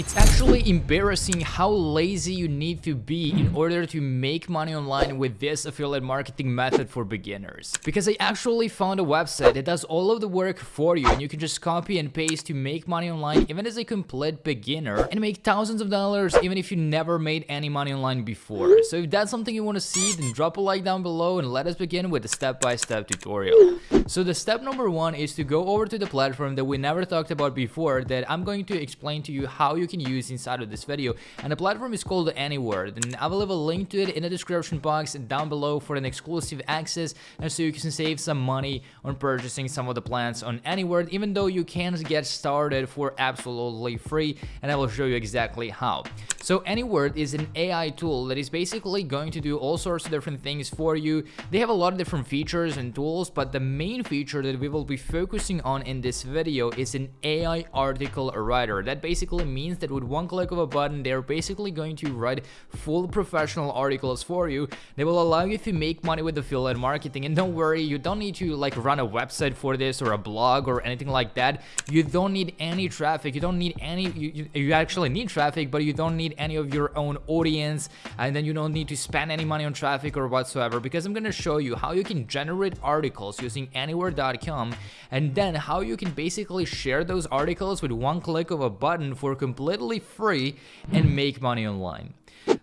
It's actually embarrassing how lazy you need to be in order to make money online with this affiliate marketing method for beginners. Because I actually found a website that does all of the work for you and you can just copy and paste to make money online even as a complete beginner and make thousands of dollars even if you never made any money online before. So if that's something you want to see, then drop a like down below and let us begin with the step-by-step -step tutorial. So the step number one is to go over to the platform that we never talked about before that I'm going to explain to you how you can use inside of this video and the platform is called Anyword and I will leave a link to it in the description box down below for an exclusive access and so you can save some money on purchasing some of the plans on Anyword even though you can get started for absolutely free and I will show you exactly how. So Anyword is an AI tool that is basically going to do all sorts of different things for you. They have a lot of different features and tools but the main feature that we will be focusing on in this video is an AI article writer. That basically means that with one click of a button, they're basically going to write full professional articles for you. They will allow you to make money with the affiliate marketing. And don't worry, you don't need to like run a website for this or a blog or anything like that. You don't need any traffic. You don't need any, you, you, you actually need traffic, but you don't need any of your own audience. And then you don't need to spend any money on traffic or whatsoever because I'm going to show you how you can generate articles using anyword.com and then how you can basically share those articles with one click of a button for completely free and make money online.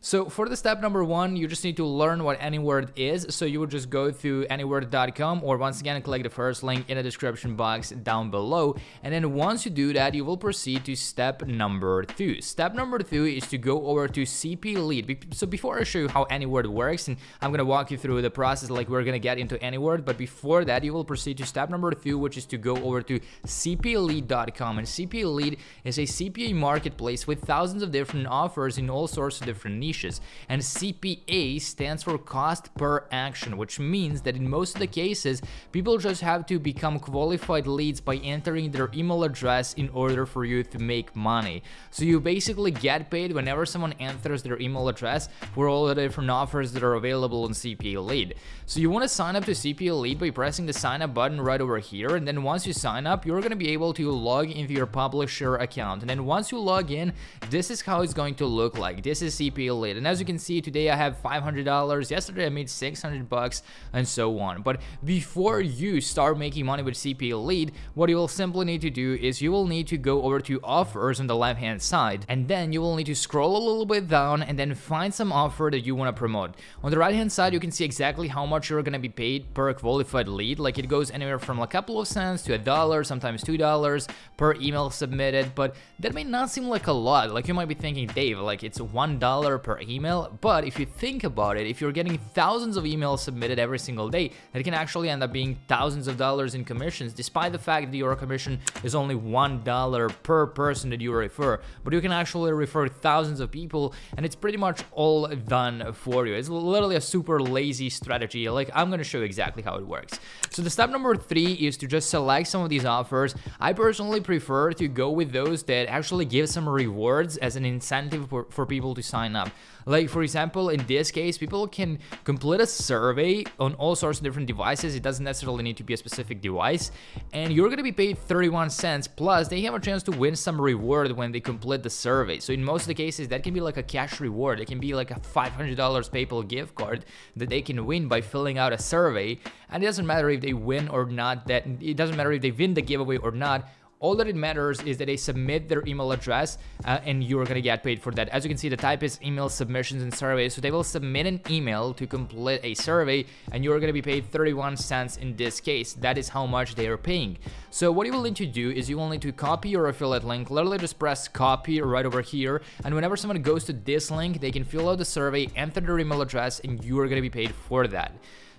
So for the step number one, you just need to learn what Anyword is. So you would just go to anyword.com or once again, click the first link in the description box down below. And then once you do that, you will proceed to step number two. Step number two is to go over to CPA Lead. So before I show you how Anyword works, and I'm going to walk you through the process like we're going to get into Anyword, but before that, you will proceed to step number two, which is to go over to cpalead.com. And CPA Lead is a CPA marketplace with thousands of different offers in all sorts of different niches. And CPA stands for cost per action, which means that in most of the cases, people just have to become qualified leads by entering their email address in order for you to make money. So you basically get paid whenever someone enters their email address for all the different offers that are available on CPA Lead. So you want to sign up to CPA Lead by pressing the sign up button right over here. And then once you sign up, you're going to be able to log into your publisher account. And then once you log in, this is how it's going to look like. This is CPA Lead. And as you can see, today I have $500. Yesterday I made 600 bucks and so on. But before you start making money with CPA Lead, what you will simply need to do is you will need to go over to offers on the left hand side. And then you will need to scroll a little bit down and then find some offer that you want to promote. On the right hand side, you can see exactly how much you're going to be paid per qualified lead. Like it goes anywhere from a couple of cents to a dollar, sometimes two dollars per email submitted. But that may not seem like a lot. Like you might be thinking, Dave, like it's one dollar per email. But if you think about it, if you're getting thousands of emails submitted every single day, it can actually end up being thousands of dollars in commissions, despite the fact that your commission is only one dollar per person that you refer. But you can actually refer thousands of people, and it's pretty much all done for you. It's literally a super lazy strategy. Like I'm gonna show you exactly how it works. So the step number three is to just select some of these offers. I personally prefer to go with those that actually give some rewards as an incentive for, for people to sign up. Like for example, in this case, people can complete a survey on all sorts of different devices. It doesn't necessarily need to be a specific device. And you're going to be paid 31 cents. Plus, they have a chance to win some reward when they complete the survey. So in most of the cases, that can be like a cash reward. It can be like a $500 PayPal gift card that they can win by filling out a survey. And it doesn't matter if they win or not. That It doesn't matter if they win the giveaway or not all that it matters is that they submit their email address uh, and you're gonna get paid for that. As you can see, the type is email submissions and surveys. So they will submit an email to complete a survey and you're gonna be paid 31 cents in this case. That is how much they are paying. So what you will need to do is you will need to copy your affiliate link. Literally just press copy right over here. And whenever someone goes to this link, they can fill out the survey, enter their email address, and you are gonna be paid for that.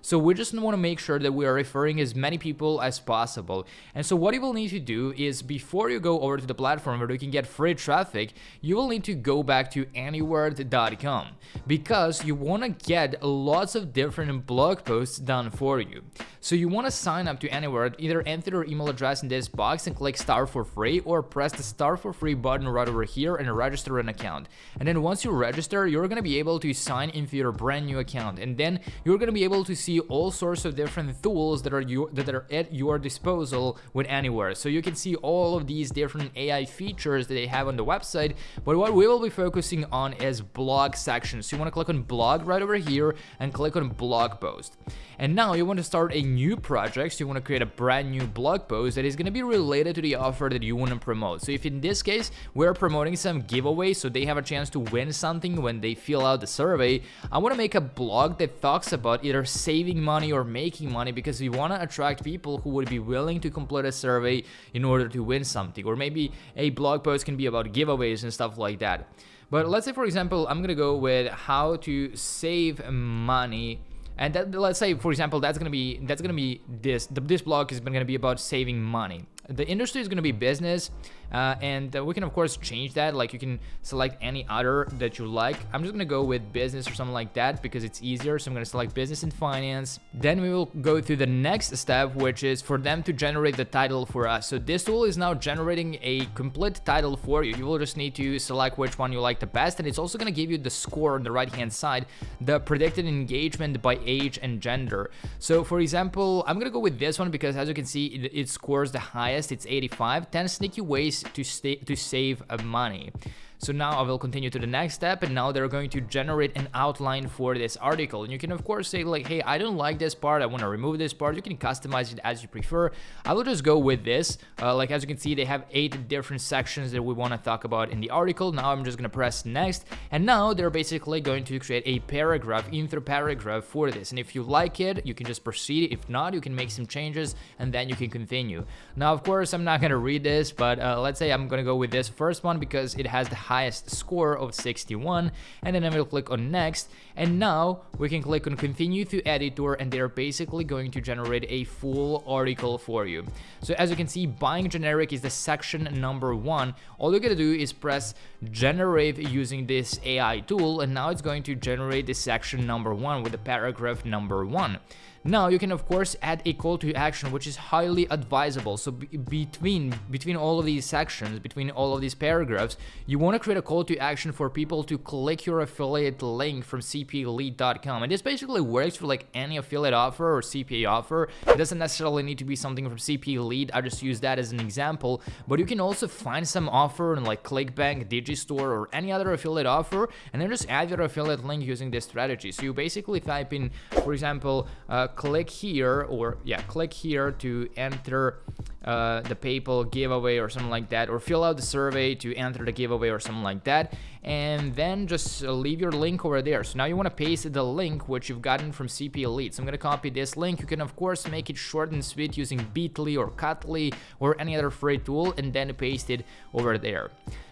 So we just want to make sure that we are referring as many people as possible. And so what you will need to do is before you go over to the platform where you can get free traffic, you will need to go back to anyword.com because you want to get lots of different blog posts done for you. So you want to sign up to Anyword, either enter your email address in this box and click start for free or press the start for free button right over here and register an account. And then once you register, you're going to be able to sign into your brand new account. And then you're going to be able to see all sorts of different tools that are, your, that are at your disposal with Anyword. So you can see all of these different AI features that they have on the website. But what we will be focusing on is blog section. So you want to click on blog right over here and click on blog post. And now you want to start a new project, so you want to create a brand new blog post that is going to be related to the offer that you want to promote. So if in this case, we're promoting some giveaways so they have a chance to win something when they fill out the survey, I want to make a blog that talks about either saving money or making money because we want to attract people who would be willing to complete a survey in order to win something. Or maybe a blog post can be about giveaways and stuff like that. But let's say, for example, I'm to go with how to save money and that, let's say for example that's gonna be that's gonna be this this blog is gonna be about saving money the industry is going to be business uh, and uh, we can of course change that. Like you can select any other that you like. I'm just going to go with business or something like that because it's easier. So i'm going to select business and finance. Then we will go through the next step which is for them to generate the title for us. So this tool is now generating a complete title for you. You will just need to select which one you like the best and it's also going to give you the score on the right hand side the predicted engagement by age and gender. So for example i'm going to go with this one because as you can see it, it scores the highest it's 85. 10 sneaky ways to, to save money. So now I will continue to the next step and now they're going to generate an outline for this article. And you can of course say like, hey, I don't like this part, I want to remove this part. You can customize it as you prefer. I will just go with this. Uh, like as you can see, they have eight different sections that we want to talk about in the article. Now I'm just going to press next. And now they're basically going to create a paragraph, intro paragraph for this. And if you like it, you can just proceed. If not, you can make some changes and then you can continue. Now, of course, I'm not going to read this, but uh, let's say I'm going to go with this first one because it has the highest score of 61 and then I will click on next and now we can click on continue to editor and they're basically going to generate a full article for you. So as you can see buying generic is the section number one. All you gotta do is press generate using this AI tool and now it's going to generate the section number one with the paragraph number one. Now you can of course add a call to action which is highly advisable. So between between all of these sections, between all of these paragraphs, you want to create a call to action for people to click your affiliate link from cpalead.com. And this basically works for like any affiliate offer or CPA offer. It doesn't necessarily need to be something from CPA Lead. I just use that as an example. But you can also find some offer on like ClickBank, Digistore, or any other affiliate offer, and then just add your affiliate link using this strategy. So you basically type in, for example, uh, click here or yeah click here to enter uh, the PayPal giveaway or something like that or fill out the survey to enter the giveaway or something like that and then just leave your link over there so now you want to paste the link which you've gotten from CPA Lead so I'm gonna copy this link you can of course make it short and sweet using Bitly or Cuttly or any other free tool and then paste it over there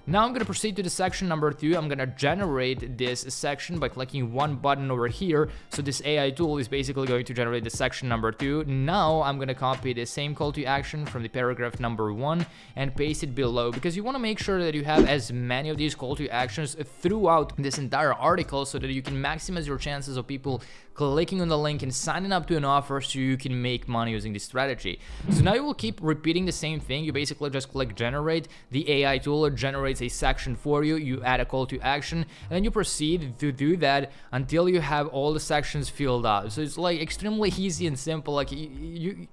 now I'm going to proceed to the section number two. I'm going to generate this section by clicking one button over here. So this AI tool is basically going to generate the section number two. Now I'm going to copy the same call to action from the paragraph number one and paste it below because you want to make sure that you have as many of these call to actions throughout this entire article so that you can maximize your chances of people clicking on the link and signing up to an offer so you can make money using this strategy. So now you will keep repeating the same thing. You basically just click generate. The AI tool generates a section for you. You add a call to action and then you proceed to do that until you have all the sections filled out. So it's like extremely easy and simple. Like you, you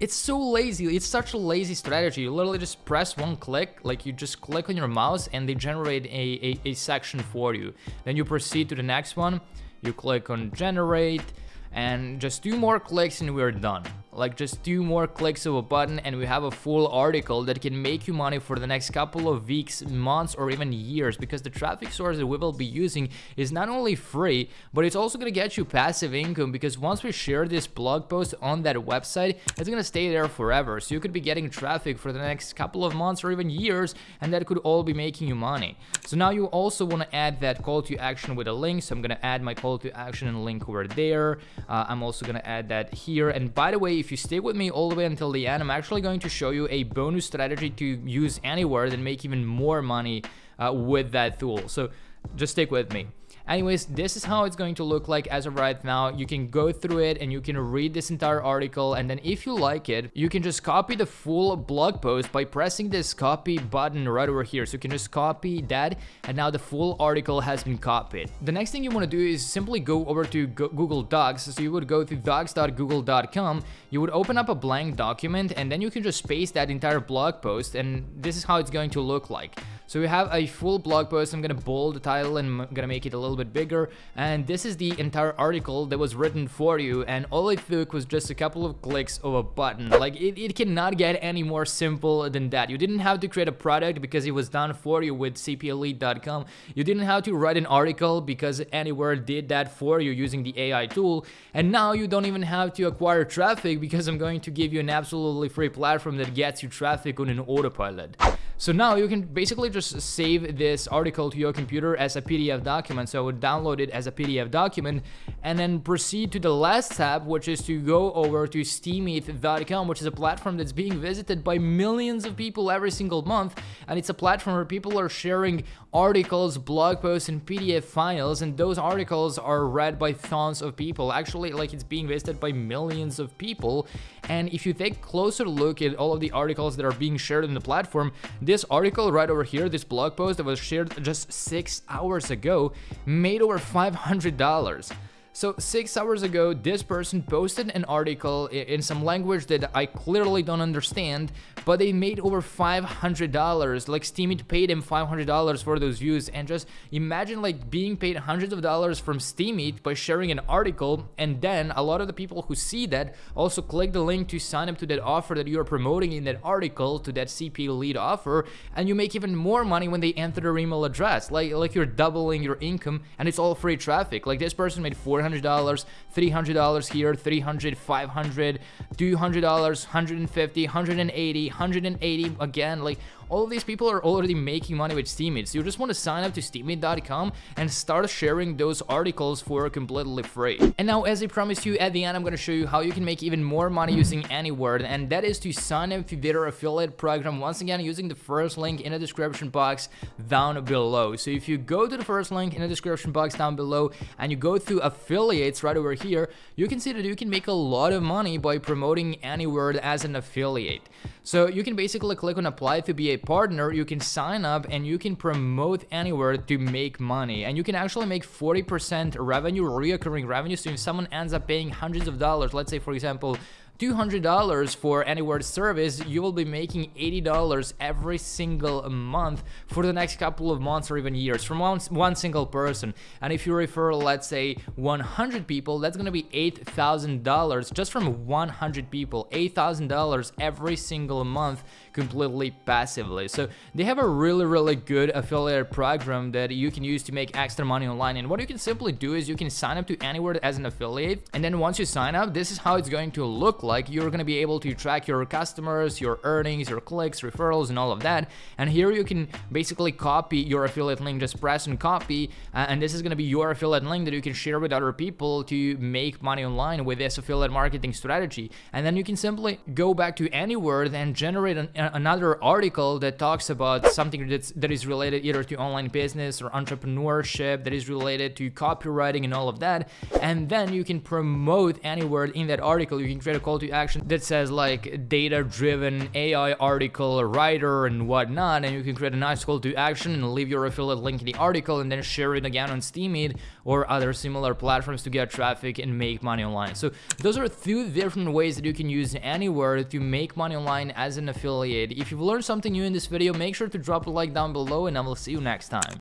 it's so lazy. It's such a lazy strategy. You literally just press one click like you just click on your mouse and they generate a, a, a section for you. Then you proceed to the next one. You click on generate and just two more clicks and we're done like just two more clicks of a button and we have a full article that can make you money for the next couple of weeks, months, or even years because the traffic source that we will be using is not only free, but it's also going to get you passive income because once we share this blog post on that website, it's going to stay there forever. So you could be getting traffic for the next couple of months or even years and that could all be making you money. So now you also want to add that call to action with a link. So I'm going to add my call to action and link over there. Uh, I'm also going to add that here. And by the way, if if you stay with me all the way until the end, I'm actually going to show you a bonus strategy to use Anyword and make even more money uh, with that tool. So just stick with me. Anyways, this is how it's going to look like as of right now. You can go through it and you can read this entire article and then if you like it, you can just copy the full blog post by pressing this copy button right over here. So you can just copy that and now the full article has been copied. The next thing you want to do is simply go over to Google Docs. So you would go to docs.google.com, you would open up a blank document and then you can just paste that entire blog post and this is how it's going to look like. So we have a full blog post. I'm gonna bold the title and I'm gonna make it a little bit bigger. And this is the entire article that was written for you. And all it took was just a couple of clicks of a button. Like it, it cannot get any more simple than that. You didn't have to create a product because it was done for you with cpalead.com. You didn't have to write an article because Anyword did that for you using the AI tool. And now you don't even have to acquire traffic because I'm going to give you an absolutely free platform that gets you traffic on an autopilot. So now you can basically just save this article to your computer as a PDF document. So I would download it as a PDF document and then proceed to the last tab, which is to go over to steemit.com, which is a platform that's being visited by millions of people every single month. And it's a platform where people are sharing articles, blog posts, and PDF files. And those articles are read by tons of people. Actually, like it's being visited by millions of people. And if you take a closer look at all of the articles that are being shared on the platform, this article right over here, this blog post that was shared just six hours ago, made over $500. So six hours ago, this person posted an article in some language that I clearly don't understand, but they made over $500. Like Steemit paid him $500 for those views. And just imagine like being paid hundreds of dollars from Steemit by sharing an article. And then a lot of the people who see that also click the link to sign up to that offer that you're promoting in that article to that CPA Lead offer. And you make even more money when they enter their email address. Like, like you're doubling your income and it's all free traffic. Like this person made 400 $400, $300 here, $300, $500, $200, $150, $180, $180 again, like all of these people are already making money with Steemit. So you just want to sign up to steemit.com and start sharing those articles for completely free. And now, as I promised you at the end, I'm going to show you how you can make even more money using Anyword, and that is to sign up to their affiliate program once again using the first link in the description box down below. So if you go to the first link in the description box down below and you go through affiliates right over here, you can see that you can make a lot of money by promoting Anyword as an affiliate. So you can basically click on apply to be a partner, you can sign up and you can promote Anyword to make money. And you can actually make 40% revenue, reoccurring revenue. So if someone ends up paying hundreds of dollars, let's say for example, $200 for Anyword service, you will be making $80 every single month for the next couple of months or even years from one, one single person. And if you refer, let's say 100 people, that's gonna be $8,000 just from 100 people, $8,000 every single month completely passively. So they have a really, really good affiliate program that you can use to make extra money online. And what you can simply do is you can sign up to Anyword as an affiliate. And then once you sign up, this is how it's going to look like you're going to be able to track your customers, your earnings, your clicks, referrals, and all of that. And here you can basically copy your affiliate link, just press and copy. Uh, and this is going to be your affiliate link that you can share with other people to make money online with this affiliate marketing strategy. And then you can simply go back to Anyword and generate an, another article that talks about something that's, that is related either to online business or entrepreneurship, that is related to copywriting and all of that. And then you can promote Anyword in that article. You can create a call to action that says like data driven AI article writer and whatnot. And you can create a nice call to action and leave your affiliate link in the article and then share it again on Steemit or other similar platforms to get traffic and make money online. So those are two different ways that you can use Anyword to make money online as an affiliate. If you've learned something new in this video, make sure to drop a like down below and I will see you next time.